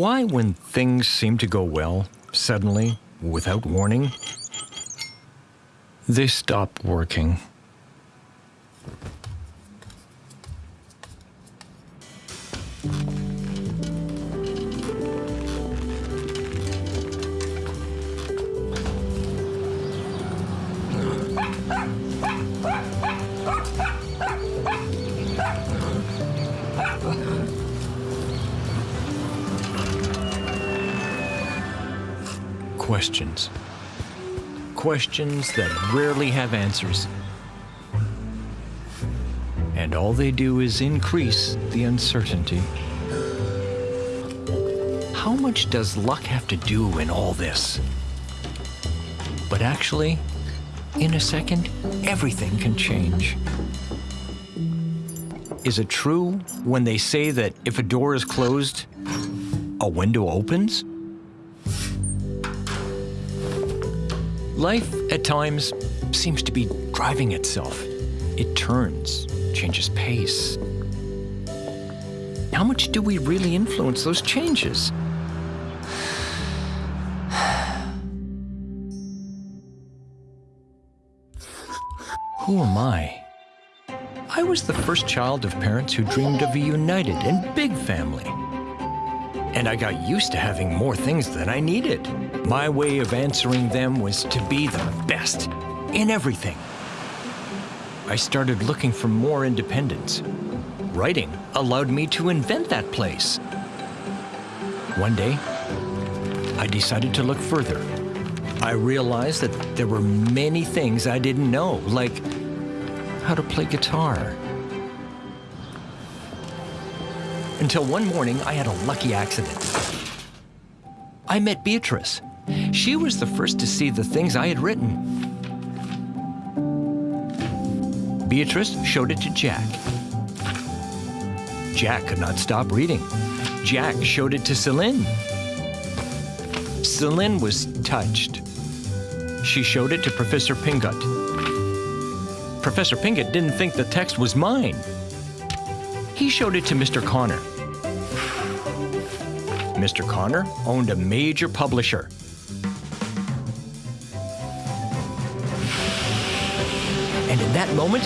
Why, when things seem to go well, suddenly, without warning, they stop working? Questions. Questions that rarely have answers. And all they do is increase the uncertainty. How much does luck have to do in all this? But actually, in a second, everything can change. Is it true when they say that if a door is closed, a window opens? Life, at times, seems to be driving itself. It turns, changes pace. How much do we really influence those changes? Who am I? I was the first child of parents who dreamed of a united and big family. And I got used to having more things than I needed. My way of answering them was to be the best in everything. I started looking for more independence. Writing allowed me to invent that place. One day, I decided to look further. I realized that there were many things I didn't know, like how to play guitar. Until one morning, I had a lucky accident. I met Beatrice. She was the first to see the things I had written. Beatrice showed it to Jack. Jack could not stop reading. Jack showed it to Celine. Celine was touched. She showed it to Professor Pingot. Professor Pingot didn't think the text was mine. He showed it to Mr. Connor. Mr. Connor owned a major publisher. And in that moment,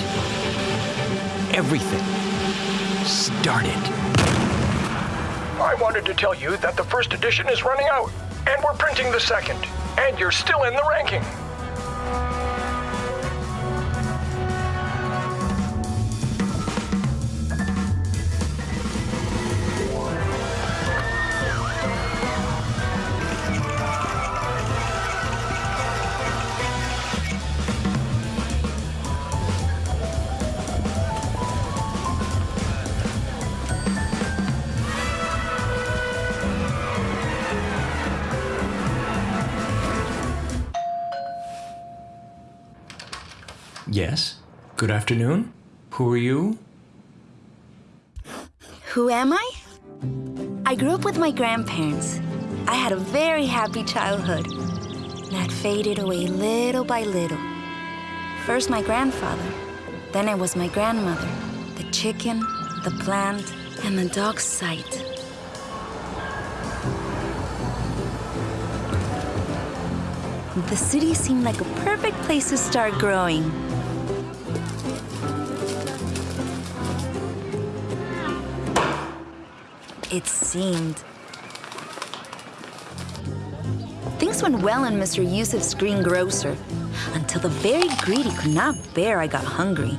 everything started. I wanted to tell you that the first edition is running out, and we're printing the second, and you're still in the ranking. Good afternoon? Who are you? Who am I? I grew up with my grandparents. I had a very happy childhood that faded away little by little. First my grandfather, then it was my grandmother, the chicken, the plant, and the dog's sight. The city seemed like a perfect place to start growing. It seemed. Things went well in Mr. Yusuf's greengrocer until the very greedy could not bear I got hungry.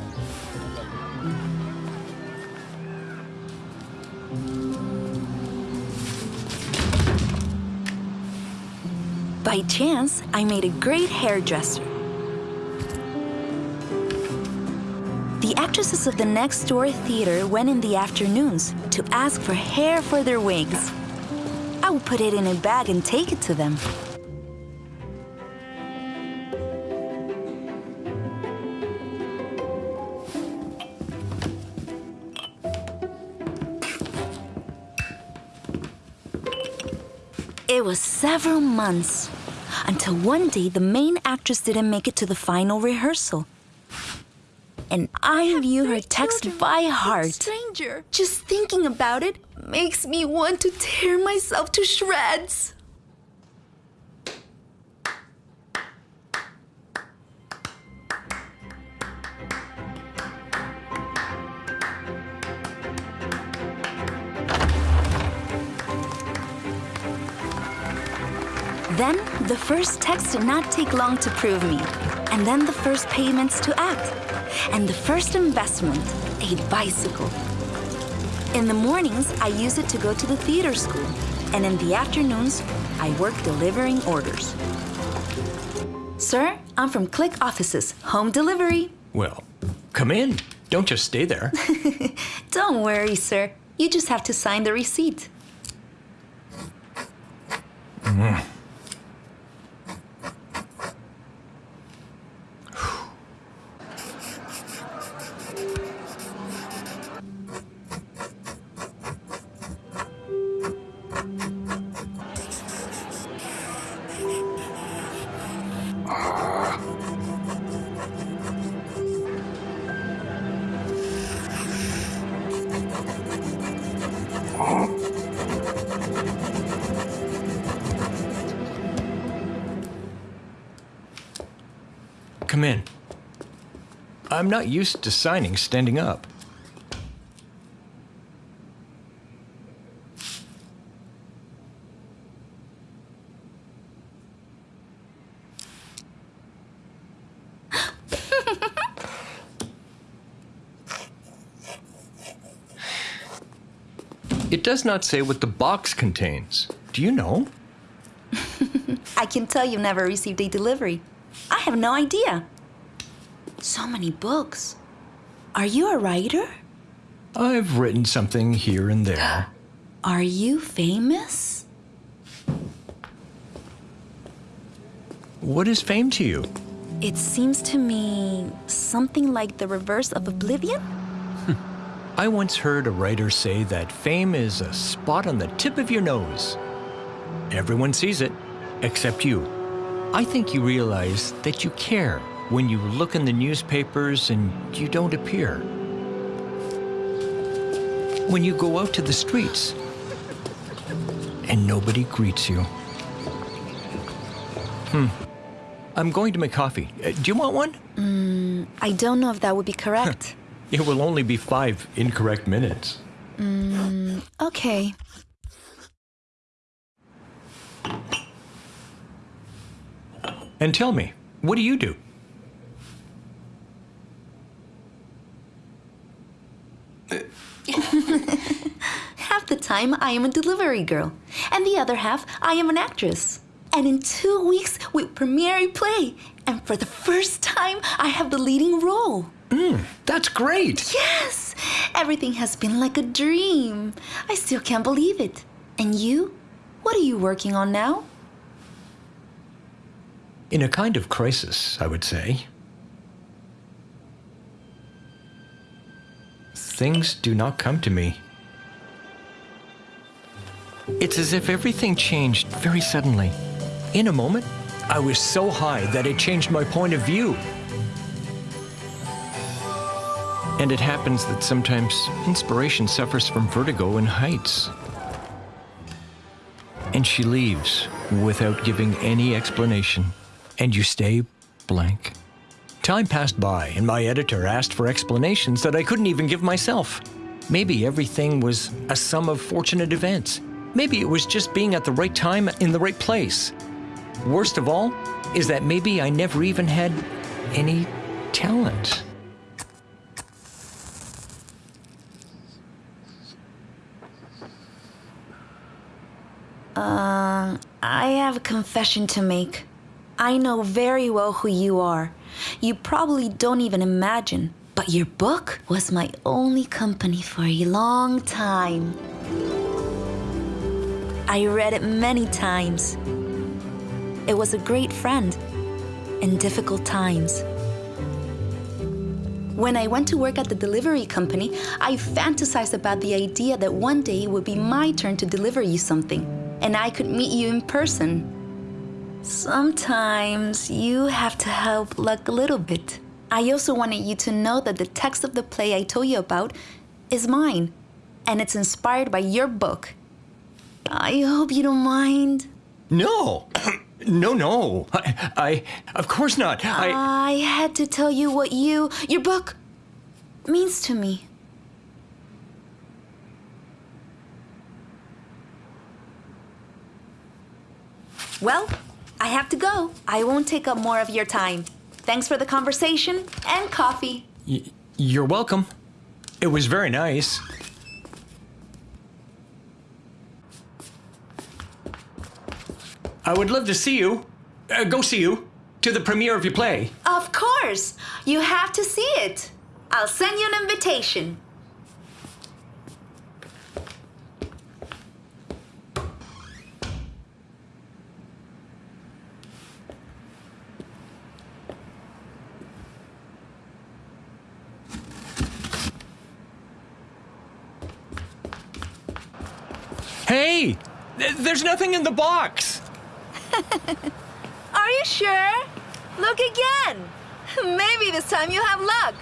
By chance, I made a great hairdresser. Actresses of the next door theater went in the afternoons to ask for hair for their wigs. I would put it in a bag and take it to them. It was several months until one day the main actress didn't make it to the final rehearsal. And I knew her text by heart. Stranger. Just thinking about it makes me want to tear myself to shreds. Then the first text did not take long to prove me. And then the first payments to act. And the first investment, a bicycle. In the mornings, I use it to go to the theater school. And in the afternoons, I work delivering orders. Sir, I'm from Click Offices, home delivery. Well, come in. Don't just stay there. Don't worry, sir. You just have to sign the receipt. Mm. Come in. I'm not used to signing standing up. It does not say what the box contains. Do you know? I can tell you've never received a delivery. I have no idea. So many books. Are you a writer? I've written something here and there. Are you famous? What is fame to you? It seems to me something like the reverse of oblivion. I once heard a writer say that fame is a spot on the tip of your nose. Everyone sees it, except you. I think you realize that you care when you look in the newspapers and you don't appear. When you go out to the streets and nobody greets you. Hmm. I'm going to make coffee. Uh, do you want one? Hmm. I don't know if that would be correct. It will only be five incorrect minutes. Hmm. Okay. And tell me, what do you do? Half the time, I am a delivery girl, and the other half, I am an actress. And in two weeks, we premiere a play, and for the first time, I have the leading role. Mm, that's great! Yes! Everything has been like a dream. I still can't believe it. And you? What are you working on now? In a kind of crisis, I would say. Things do not come to me. It's as if everything changed very suddenly. In a moment, I was so high that it changed my point of view. And it happens that sometimes inspiration suffers from vertigo in heights. And she leaves without giving any explanation. And you stay blank. Time passed by, and my editor asked for explanations that I couldn't even give myself. Maybe everything was a sum of fortunate events. Maybe it was just being at the right time in the right place. Worst of all is that maybe I never even had any talent. Uh, I have a confession to make. I know very well who you are. You probably don't even imagine, but your book was my only company for a long time. I read it many times. It was a great friend in difficult times. When I went to work at the delivery company, I fantasized about the idea that one day it would be my turn to deliver you something, and I could meet you in person. Sometimes you have to help luck a little bit. I also wanted you to know that the text of the play I told you about is mine, and it's inspired by your book. I hope you don't mind. No, no, no. I, I of course not. I. I had to tell you what you, your book, means to me. Well, I have to go. I won't take up more of your time. Thanks for the conversation and coffee. Y- you're welcome. It was very nice. I would love to see you. Uh, go see you. To the premiere of your play. Of course. You have to see it. I'll send you an invitation. There's nothing in the box! Are you sure? Look again. Maybe this time you have luck.